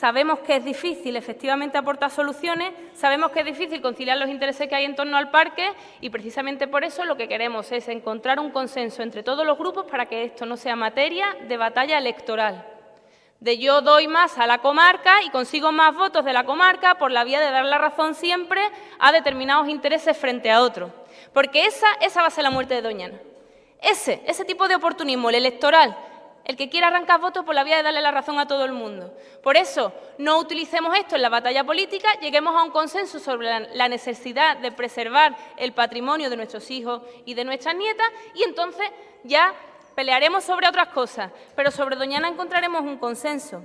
Sabemos que es difícil efectivamente aportar soluciones, sabemos que es difícil conciliar los intereses que hay en torno al parque y precisamente por eso lo que queremos es encontrar un consenso entre todos los grupos para que esto no sea materia de batalla electoral. De yo doy más a la comarca y consigo más votos de la comarca por la vía de dar la razón siempre a determinados intereses frente a otros. Porque esa, esa va a ser la muerte de Doñana. Ese, ese tipo de oportunismo, el electoral, el que quiera arrancar votos por la vía de darle la razón a todo el mundo. Por eso, no utilicemos esto en la batalla política, lleguemos a un consenso sobre la necesidad de preservar el patrimonio de nuestros hijos y de nuestras nietas y entonces ya pelearemos sobre otras cosas, pero sobre Doñana encontraremos un consenso.